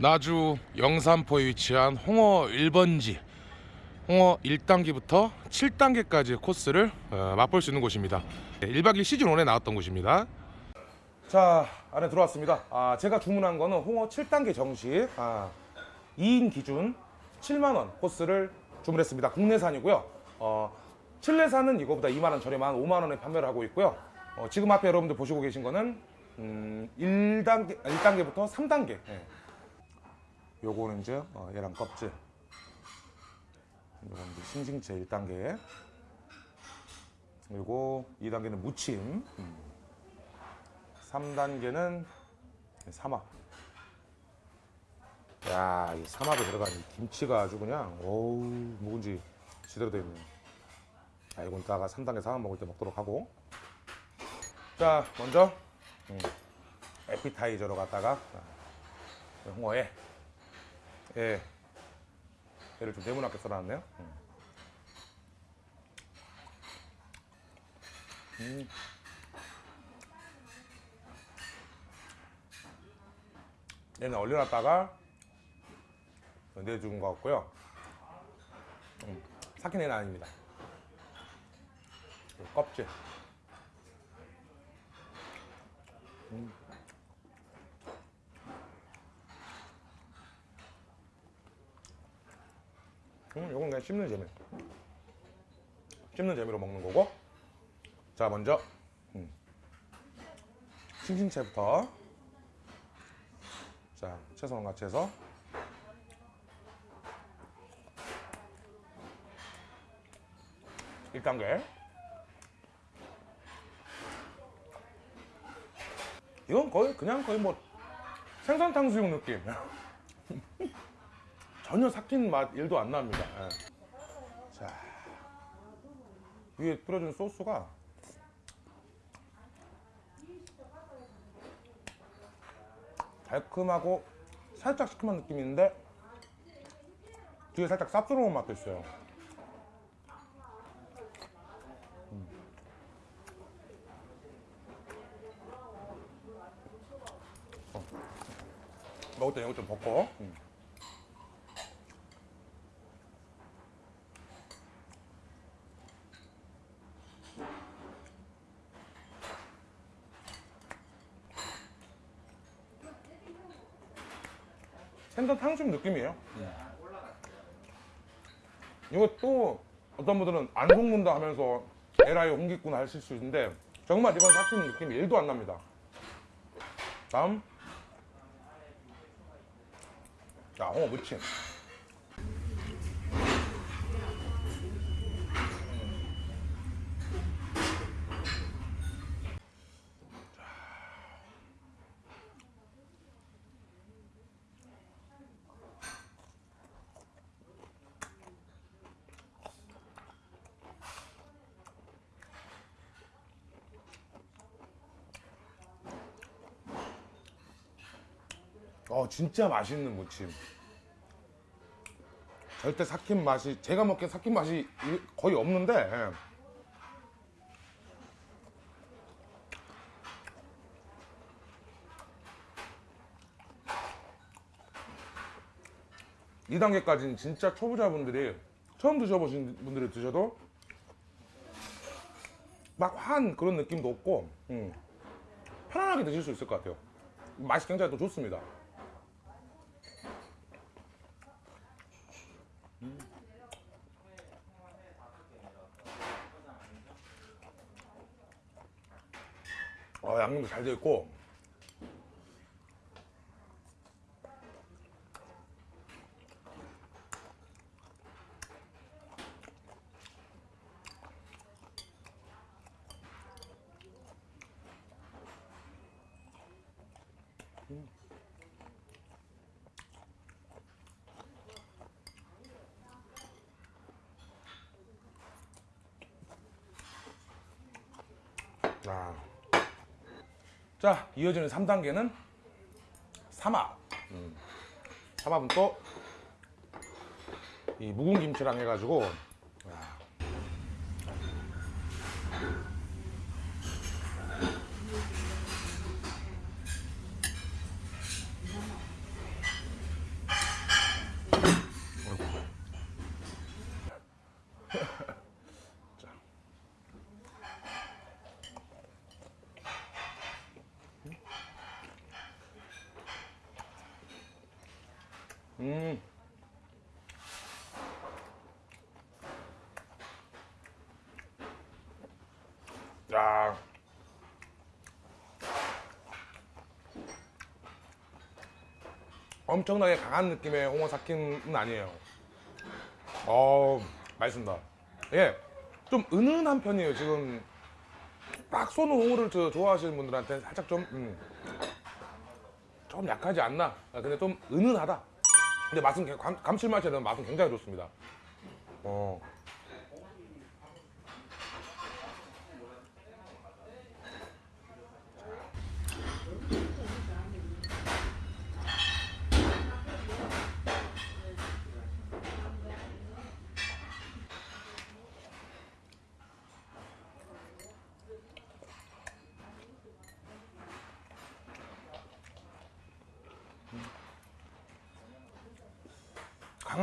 나주 영산포에 위치한 홍어 1번지. 홍어 1단계부터 7단계까지의 코스를 어, 맛볼 수 있는 곳입니다. 1박 2일 시즌 1에 나왔던 곳입니다. 자 안에 들어왔습니다. 아, 제가 주문한 거는 홍어 7단계 정식. 아, 2인 기준 7만원 코스를 주문했습니다. 국내산이고요. 어, 칠레산은 이거보다 2만원 저렴한 5만원에 판매를 하고 있고요. 어, 지금 앞에 여러분들 보시고 계신 거는 음, 1단계, 1단계부터 3단계. 예. 요거는 이제 어, 얘랑 껍질. 요건 이제 싱싱채 1단계. 그리고 2단계는 무침. 음. 3단계는 삼합. 야, 이 삼합에 들어간 이 김치가 아주 그냥 어우 묵은지 제대로 되어 있네. 자, 이건 이따가 3단계 삼합 먹을 때 먹도록 하고. 자, 먼저 음, 에피타이저로 갔다가 자, 홍어에 예, 얘를 좀 네모나게 썰어놨네요. 음. 음. 얘는 얼려놨다가 내준 것 같고요. 음, 삭힌 애는 아닙니다. 그리고 껍질. 음. 음, 요건 그냥 씹는 재미. 씹는 재미로 먹는 거고. 자, 먼저 음. 싱싱채부터. 자, 채소랑 같이 해서. 일단계 이건 거의 그냥 거의 뭐 생선 탕수육 느낌. 전혀 삭힌 맛 1도 안 납니다. 예. 자 위에 뿌려준 소스가 달콤하고 살짝 시큼한 느낌이 있는데 뒤에 살짝 쌉스러운 맛도 있어요. 음. 어. 먹을 때 이거 좀 벗고. 음. 생선 탕수육 느낌이에요. 이거 또 어떤 분들은 안 속는다 하면서 에라이 홍기꾼 하실 수 있는데 정말 이건 삭힌 느낌이 1도 안 납니다. 다음 자 홍어 무침 어 진짜 맛있는 무침. 절대 삭힌 맛이 제가 먹기엔 삭힌 맛이 이- 거의 없는데 예. 이 단계까지는 진짜 초보자분들이 처음 드셔보신 분들이 드셔도 막한 그런 느낌도 없고 음, 편안하게 드실 수 있을 것 같아요. 맛이 굉장히 또 좋습니다 어, 양념도 잘 되어 있고 자, 이어지는 3단계는 삼합. 음. 삼합은 또 이 묵은 김치랑 해가지고 야. 음. 야. 엄청나게 강한 느낌의 홍어 삭힘은 아니에요. 어, 맛있습니다. 예, 좀 은은한 편이에요. 지금 딱 쏘는 홍어를 저 좋아하시는 분들한테 살짝 좀, 음, 좀 약하지 않나. 아, 근데 좀 은은하다. 근데 맛은 개- 감, 감칠맛이 나는 맛은 굉장히 좋습니다. 어.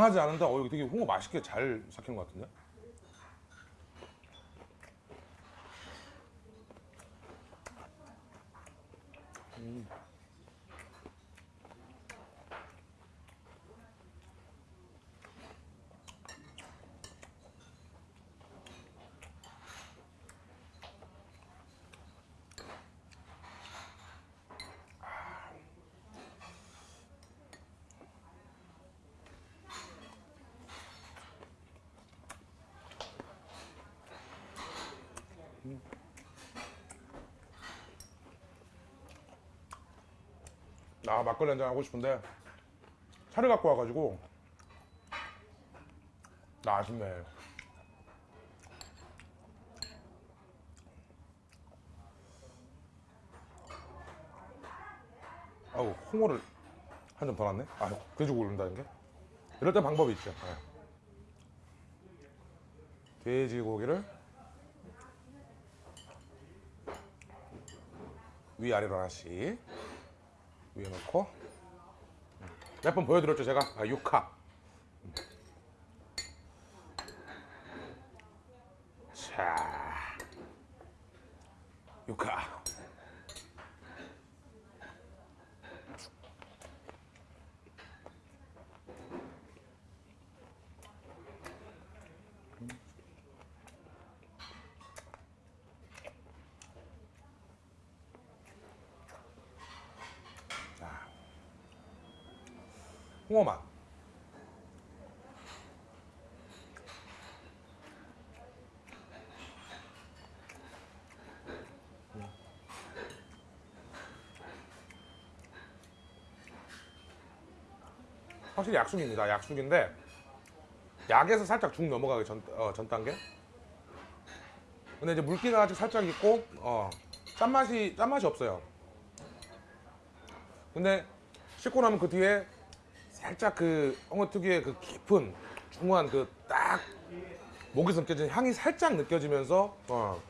강하지 않은데 어 이거 되게 홍어 맛있게 잘 삭힌 것 같은데? 음. 아 막걸리 한잔 하고 싶은데 차를 갖고 와가지고. 나 아쉽네. 아우 홍어를 한 점더 놨네? 아 돼지고기 올린다는 게? 이럴 때 방법이 있죠. 네. 돼지고기를 위아래로 하나씩 위에 놓고. 몇 번 보여드렸죠 제가? 아, 6화 자 6화 홍어맛 확실히 약숙입니다. 약숙인데 약에서 살짝 죽 넘어가기 전, 어, 전 단계. 근데 이제 물기가 아직 살짝 있고 어, 짠맛이 짠맛이 없어요. 근데 씻고 나면 그 뒤에 살짝 그 홍어 특유의 그 깊은 중후한 그 딱 목에서 느껴지는 향이 살짝 느껴지면서 어,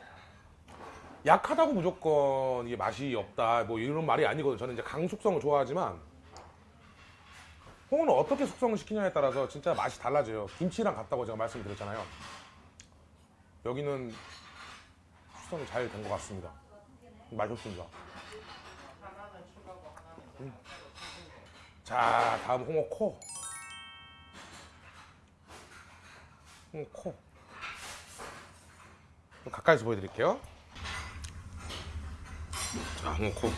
약하다고 무조건 이게 맛이 없다 뭐 이런 말이 아니거든요. 저는 이제 강숙성을 좋아하지만 홍어는 어떻게 숙성을 시키냐에 따라서 진짜 맛이 달라져요. 김치랑 같다고 제가 말씀드렸잖아요. 여기는 숙성이 잘 된 것 같습니다. 맛있습니다. 음. 자, 다음 홍어 코. 홍어 코. 좀 가까이서 보여드릴게요. 자, 홍어 코.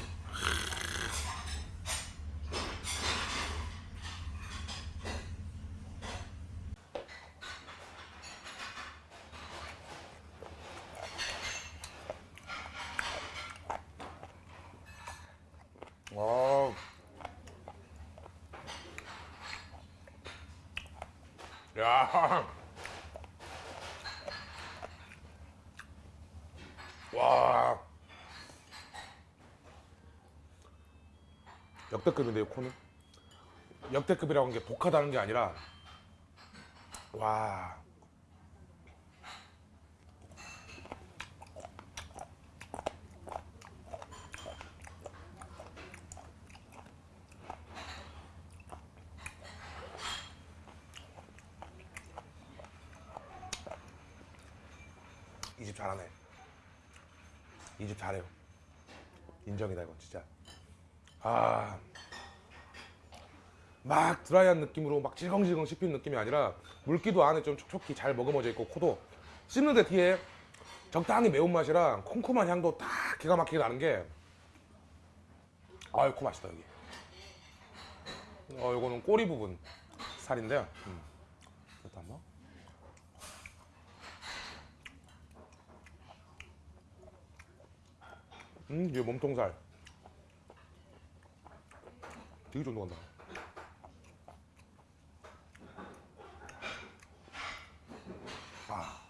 와. 야. 와. 역대급인데요, 코는? 역대급이라고 하는 게 독하다는 게 아니라 와. 이 집 잘하네. 이 집 잘해요. 인정이다 이거 진짜. 아 막 드라이한 느낌으로 막 질겅질겅 씹히는 느낌이 아니라 물기도 안에 좀 촉촉히 잘 머금어져 있고 코도 씹는데 뒤에 적당히 매운맛이랑 콩콩한 향도 딱 기가 막히게 나는 게 아유 코 맛있다 여기. 어 요거는 꼬리 부분 살인데요. 음. 이것도 한번. 음 이게 몸통살 되게 쫀득한다. 아.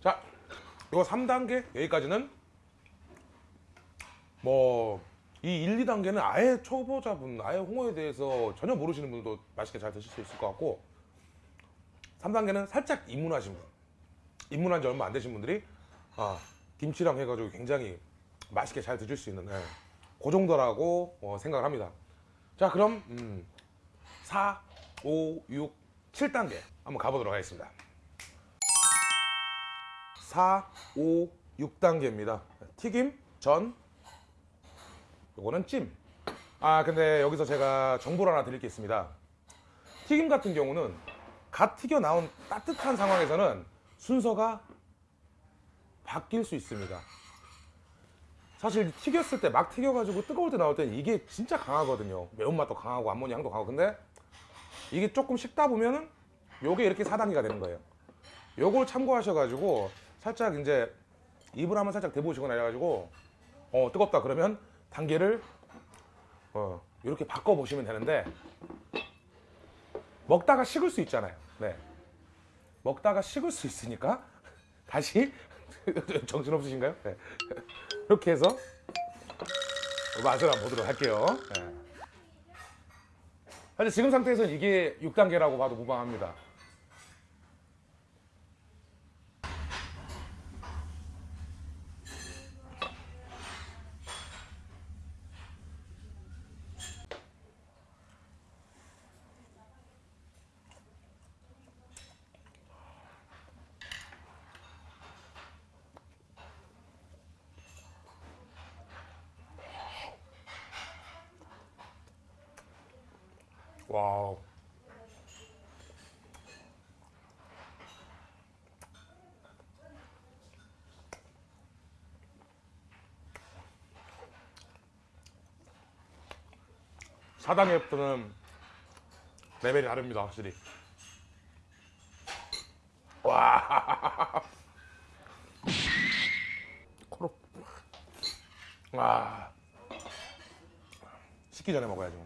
자 이거 3단계? 여기까지는 뭐 이 1, 2단계는 아예 초보자분 아예 홍어에 대해서 전혀 모르시는 분도 맛있게 잘 드실 수 있을 것 같고 3단계는 살짝 입문하신 분. 입문한 지 얼마 안 되신 분들이 아, 김치랑 해가지고 굉장히 맛있게 잘 드실 수 있는 예, 그 정도라고 어, 생각을 합니다 자 그럼 음, 4, 5, 6, 7단계 한번 가보도록 하겠습니다 4, 5, 6단계입니다 튀김, 전, 요거는 찜. 아 근데 여기서 제가 정보를 하나 드릴 게 있습니다. 튀김 같은 경우는 갓 튀겨 나온 따뜻한 상황에서는 순서가 바뀔 수 있습니다. 사실 튀겼을 때 막 튀겨가지고 뜨거울 때 나올 때는 이게 진짜 강하거든요. 매운맛도 강하고 암모니 향도 강하고 근데 이게 조금 식다 보면은 요게 이렇게 4단계가 되는 거예요. 요걸 참고하셔가지고 살짝 이제 입을 한번 살짝 대보시거나 해가지고 어 뜨겁다 그러면 단계를 어, 이렇게 바꿔 보시면 되는데 먹다가 식을 수 있잖아요. 네. 먹다가 식을 수 있으니까 다시 정신 없으신가요? 네. 이렇게 해서 맛을 한번 보도록 할게요. 네. 지금 상태에서는 이게 6단계라고 봐도 무방합니다. 와우. 사당에부터는 레벨이 다릅니다, 확실히. 와. 코로. 와. 식기 전에 먹어야죠.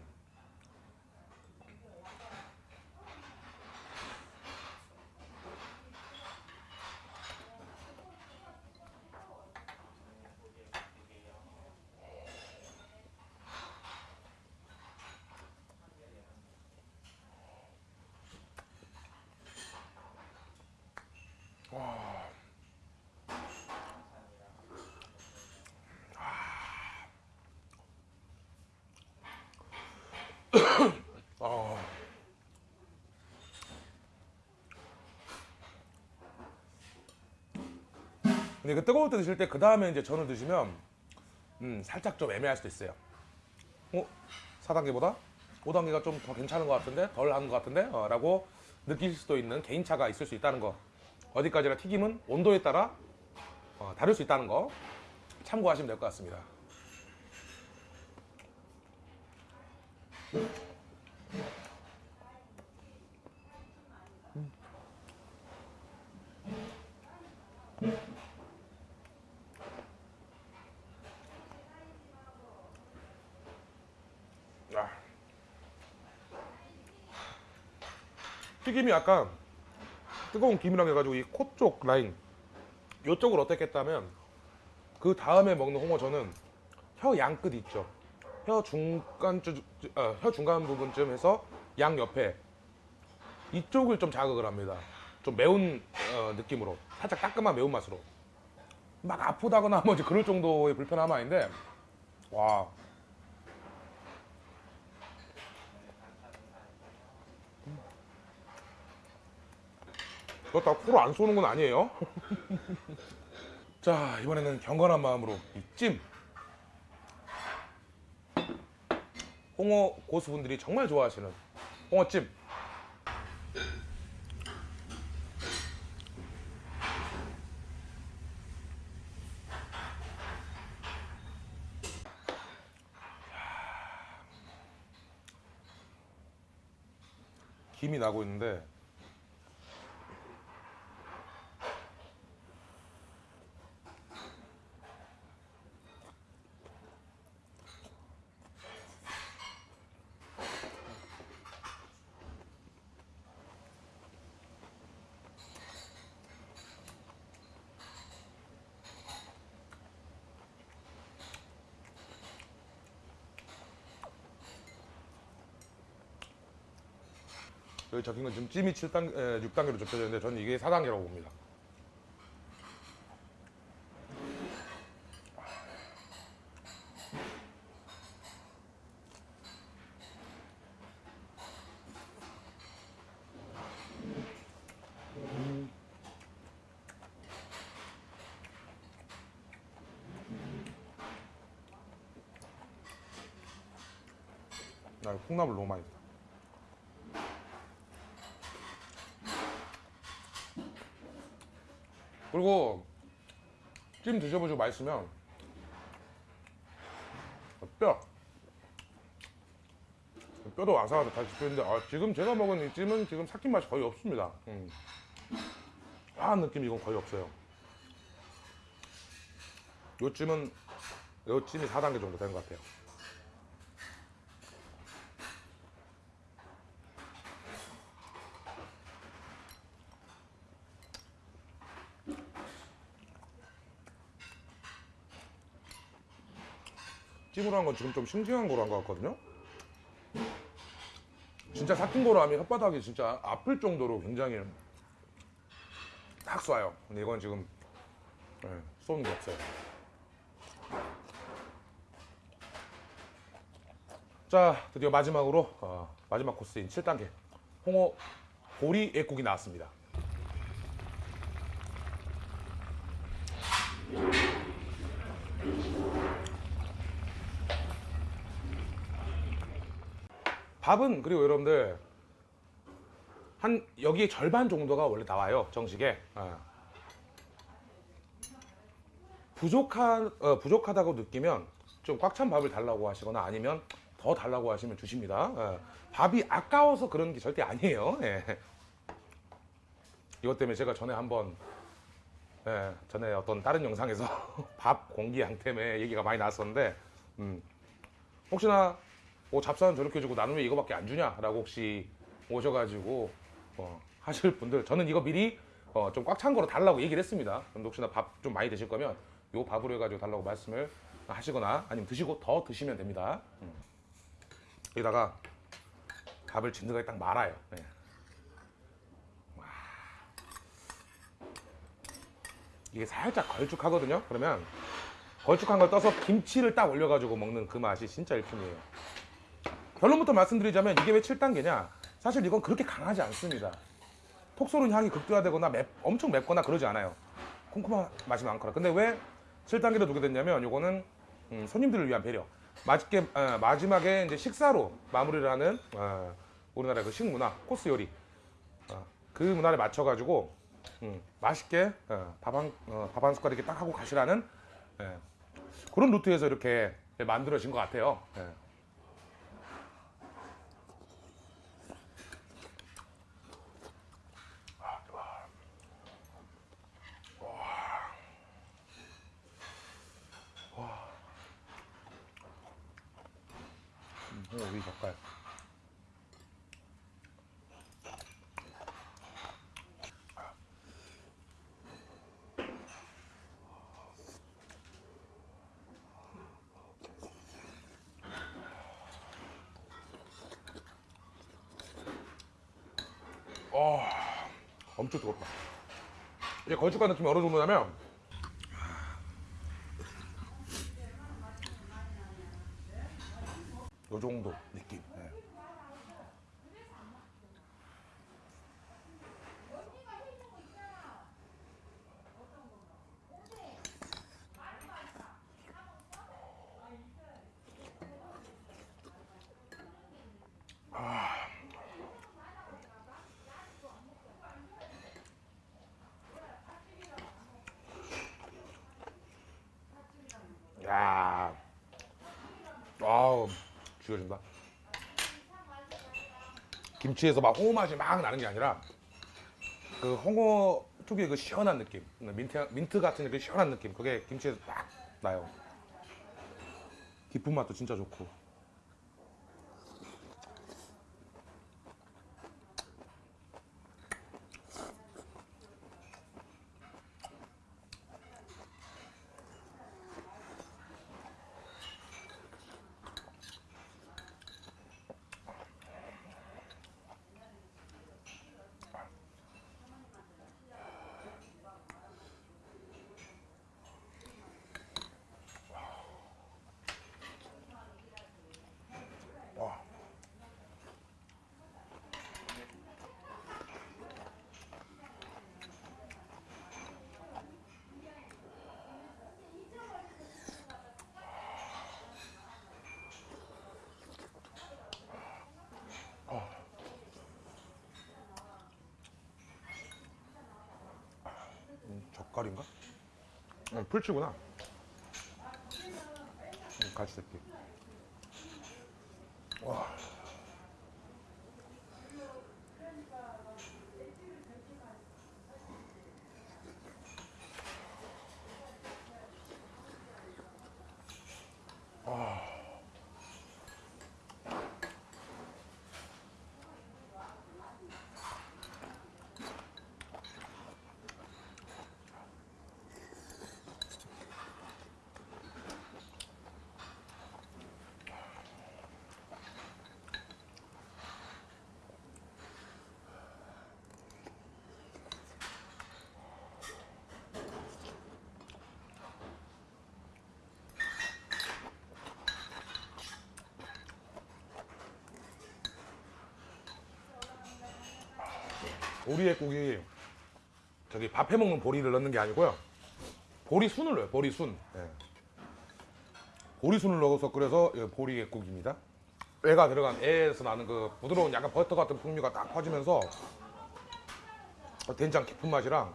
어. 근데 그 뜨거울 때 드실 때 그 다음에 이제 전을 드시면 음, 살짝 좀 애매할 수도 있어요. 어? 4단계보다 5단계가 좀 더 괜찮은 것 같은데 덜 하는 것 같은데 어, 라고 느낄 수도 있는 개인차가 있을 수 있다는 거 어디까지나 튀김은 온도에 따라 어, 다를 수 있다는 거 참고하시면 될 것 같습니다. 튀김이 약간 뜨거운 김이랑 해가지고 이 코 쪽 라인 요쪽을 어떻게 했다면 그 다음에 먹는 홍어 저는 혀 양 끝 있죠. 혀 중간 주, 어, 혀 중간 부분쯤 해서 양 옆에 이쪽을 좀 자극을 합니다. 좀 매운 어, 느낌으로. 살짝 따끔한 매운맛으로. 막 아프다거나 뭐 그럴 정도의 불편함은 아닌데 와 그렇다고 코로 안 쏘는 건 아니에요. 자 이번에는 경건한 마음으로 이 찜. 홍어 고수분들이 정말 좋아하시는 홍어찜. 김이 나고 있는데 여기 적힌 건 지금 찜이 7단, 에, 6단계로 좁혀져 있는데 저는 이게 4단계라고 봅니다. 나 이거 콩나물 너무 많이 다 그리고 찜 드셔보시고 맛있으면 뼈 뼈도 와사와사 다시 씹히는데 아, 지금 제가 먹은 이 찜은 지금 삭힌 맛이 거의 없습니다. 음. 화한 느낌 이건 거의 없어요. 요 찜은 요 찜이 4단계 정도 된것 같아요 찜으로 한 건 지금 좀 싱싱한 거로 한 것 같거든요. 진짜 삭힌 거로 하면 혓바닥이 진짜 아플 정도로 굉장히 딱 쏴요. 근데 이건 지금 네, 쏘는 게 없어요. 자, 드디어 마지막으로 어, 마지막 코스인 7단계 홍어 보리 애국이 나왔습니다. 밥은 그리고 여러분들 한 여기에 절반 정도가 원래 나와요 정식에 어. 부족한 어, 부족하다고 느끼면 좀 꽉 찬 밥을 달라고 하시거나 아니면 더 달라고 하시면 주십니다 어. 밥이 아까워서 그런 게 절대 아니에요 예. 이것 때문에 제가 전에 한번 예, 전에 어떤 다른 영상에서 밥 공기 양 때문에 얘기가 많이 나왔었는데 음, 혹시나 뭐 잡사는 저렇게 주고 나는 왜 이거밖에 안 주냐라고 혹시 오셔가지고 어, 하실 분들 저는 이거 미리 어, 좀 꽉 찬 거로 달라고 얘기를 했습니다. 그럼 혹시나 밥 좀 많이 드실 거면 요 밥으로 해가지고 달라고 말씀을 하시거나 아니면 드시고 더 드시면 됩니다. 음. 여기다가 밥을 진드하게 딱 말아요. 네. 와. 이게 살짝 걸쭉하거든요. 그러면 걸쭉한 걸 떠서 김치를 딱 올려가지고 먹는 그 맛이 진짜 일품이에요. 결론부터 말씀드리자면 이게 왜 7단계냐? 사실 이건 그렇게 강하지 않습니다. 톡 쏘는 향이 극대화되거나 맵, 엄청 맵거나 그러지 않아요. 쿰쿰한 맛이 많거나. 근데 왜 7단계로 두게 됐냐면 이거는 음, 손님들을 위한 배려. 맛있게 어, 마지막에 이제 식사로 마무리를 하는 어, 우리나라의 그 식문화 코스 요리 어, 그 문화를 맞춰 가지고 음, 맛있게 어, 밥한 어, 밥한 숟갈 이렇게 딱 하고 가시라는 예, 그런 루트에서 이렇게 만들어진 것 같아요. 예. 홍어 위 젓갈. 어, 엄청 뜨겁다. 이제 걸쭉한 느낌이 어느 정도냐면 요 정도 느낌. 예. 야, 아우 죽여준다. 김치에서 막 홍어 맛이 막 나는 게 아니라 그 홍어 특유의 그 시원한 느낌, 민트 민트 같은 그 시원한 느낌, 그게 김치에서 딱 나요. 깊은 맛도 진짜 좋고. 와. 음, 젓갈인가? 어, 풀치구나. 음, 같이 새끼. 와. 보리의 국이 저기 밥 해 먹는 보리를 넣는 게 아니고요. 보리 순을 넣어요. 보리 순. 예. 보리 순을 넣어서 이거 보리의 국입니다. 애가 들어간 애에서 나는 그 부드러운 약간 버터 같은 풍미가 딱 퍼지면서 된장 깊은 맛이랑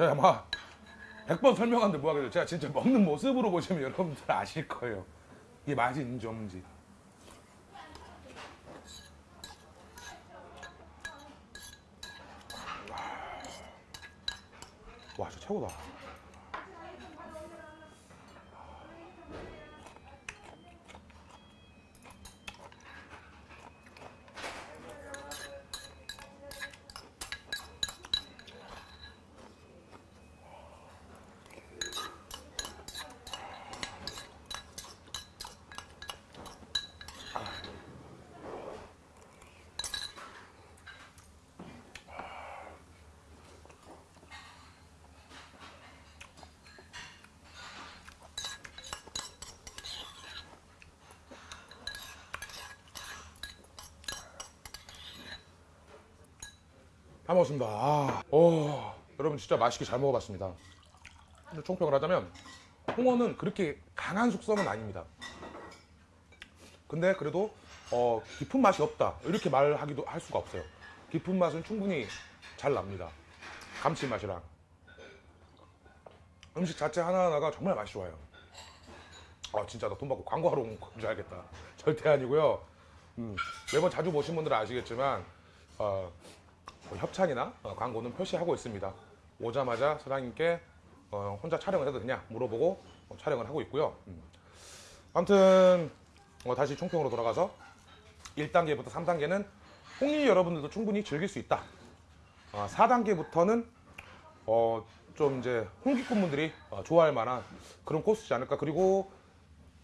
제가 아마 100번 설명하는데 뭐하겠어요. 제가 진짜 먹는 모습으로 보시면 여러분들 아실 거예요. 이게 맛이 있는지 없는지. 와, 진짜 최고다. 다 먹었습니다. 아, 오, 여러분 진짜 맛있게 잘 먹어봤습니다. 총평을 하자면 홍어는 그렇게 강한 숙성은 아닙니다. 근데 그래도 어, 깊은 맛이 없다 이렇게 말하기도 할 수가 없어요. 깊은 맛은 충분히 잘 납니다. 감칠맛이랑 음식 자체 하나하나가 정말 맛이 좋아요. 아 진짜 나 돈 받고 광고하러 온건줄 알겠다. 절대 아니고요. 음, 매번 자주 보신 분들은 아시겠지만 어, 뭐 협찬이나 어, 광고는 표시하고 있습니다. 오자마자 사장님께 어, 혼자 촬영을 해도 되냐 물어보고 어, 촬영을 하고 있고요. 음. 아무튼 어, 다시 총평으로 돌아가서 1단계부터 3단계는 홍리 여러분들도 충분히 즐길 수 있다. 어, 4단계부터는 어, 좀 이제 홍기꾼분들이 어, 좋아할 만한 그런 코스지 않을까. 그리고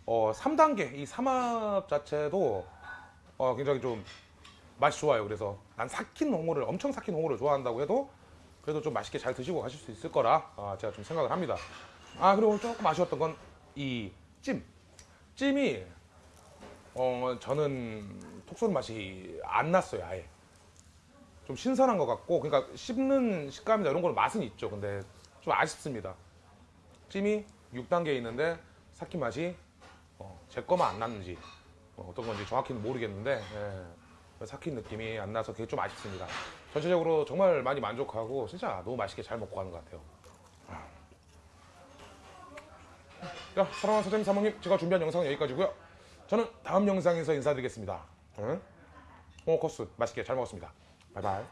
어, 3단계 이 삼합 자체도 어, 굉장히 좀 맛이 좋아요. 그래서 난 삭힌 홍어를 엄청 삭힌 홍어를 좋아한다고 해도 그래도 좀 맛있게 잘 드시고 가실 수 있을 거라 아, 제가 좀 생각을 합니다. 아 그리고 조금 아쉬웠던 건 이 찜. 찜이 어 저는 톡 쏘는 맛이 안 났어요. 아예. 좀 신선한 것 같고 그러니까 씹는 식감이나 이런 거는 맛은 있죠. 근데 좀 아쉽습니다. 찜이 6단계에 있는데 삭힌 맛이 어, 제 거만 안 났는지 어, 떤 건지 정확히는 모르겠는데 예, 삭힌 느낌이 안 나서 그게 좀 아쉽습니다. 전체적으로 정말 많이 만족하고 진짜 너무 맛있게 잘 먹고 가는 것 같아요. 자, 사랑하는 사장님 사모님 제가 준비한 영상은 여기까지고요. 저는 다음 영상에서 인사드리겠습니다. 응? 홍어 코스 맛있게 잘 먹었습니다. 바이바이.